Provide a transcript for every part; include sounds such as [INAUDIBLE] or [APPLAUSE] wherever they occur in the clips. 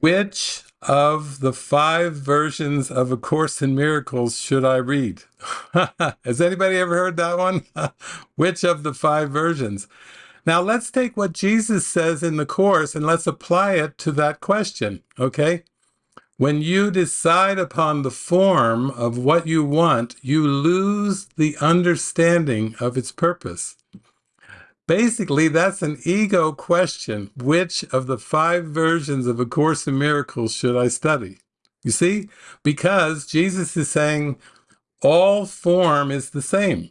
Which of the five versions of A Course in Miracles should I read? [LAUGHS] Has anybody ever heard that one? [LAUGHS] Which of the five versions? Now let's take what Jesus says in the Course and let's apply it to that question, okay? When you decide upon the form of what you want, you lose the understanding of its purpose. Basically, that's an ego question. Which of the five versions of A Course in Miracles should I study? You see? Because Jesus is saying all form is the same.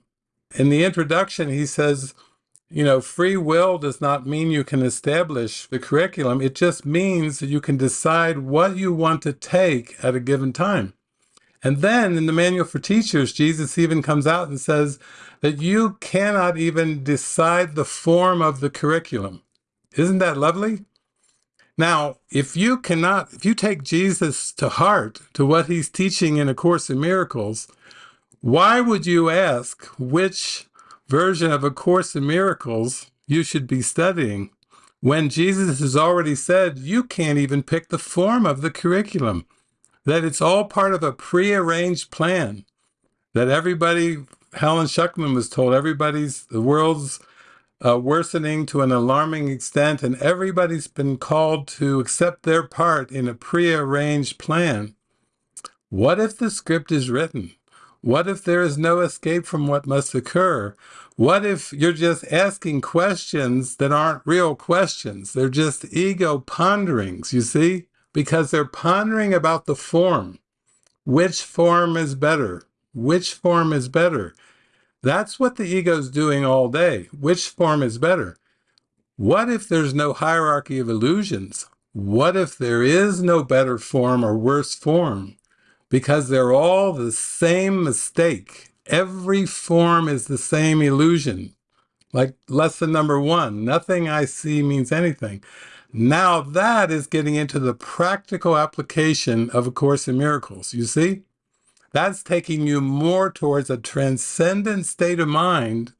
In the introduction, he says, you know, free will does not mean you can establish the curriculum. It just means that you can decide what you want to take at a given time. And then in the Manual for Teachers, Jesus even comes out and says that you cannot even decide the form of the curriculum. Isn't that lovely? Now, if you cannot, if you take Jesus to heart, to what he's teaching in A Course in Miracles, why would you ask which version of A Course in Miracles you should be studying when Jesus has already said you can't even pick the form of the curriculum? That it's all part of a prearranged plan that everybody helen schucman was told everybody's the world's uh, worsening to an alarming extent and everybody's been called to accept their part in a prearranged plan what if the script is written what if there is no escape from what must occur? What if you're just asking questions that aren't real questions? They're just ego ponderings, you see? Because they're pondering about the form. Which form is better? Which form is better? That's what the ego's doing all day. Which form is better? What if there's no hierarchy of illusions? What if there is no better form or worse form? Because they're all the same mistake. Every form is the same illusion. Like lesson number one, nothing I see means anything. Now that is getting into the practical application of A Course in Miracles. You see? That's taking you more towards a transcendent state of mind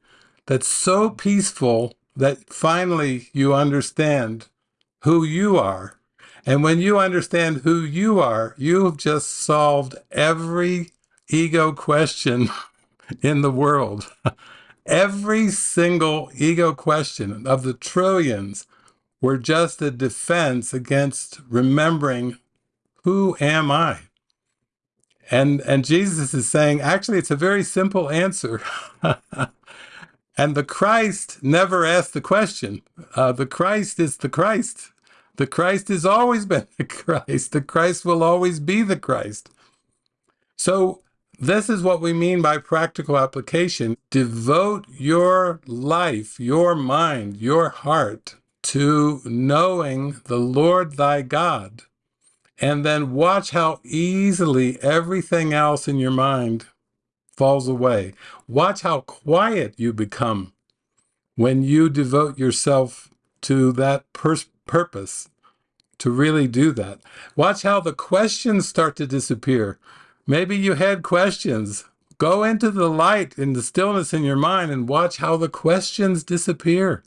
that's so peaceful that finally you understand who you are. And when you understand who you are, you've just solved every ego question [LAUGHS] in the world. [LAUGHS] every single ego question of the trillions were just a defense against remembering who am I? And and Jesus is saying, actually, it's a very simple answer. [LAUGHS] and the Christ never asked the question. Uh, the Christ is the Christ. The Christ has always been [LAUGHS] the Christ. The Christ will always be the Christ. So this is what we mean by practical application. Devote your life, your mind, your heart to knowing the Lord thy God, and then watch how easily everything else in your mind falls away. Watch how quiet you become when you devote yourself to that purpose, to really do that. Watch how the questions start to disappear. Maybe you had questions. Go into the light in the stillness in your mind and watch how the questions disappear.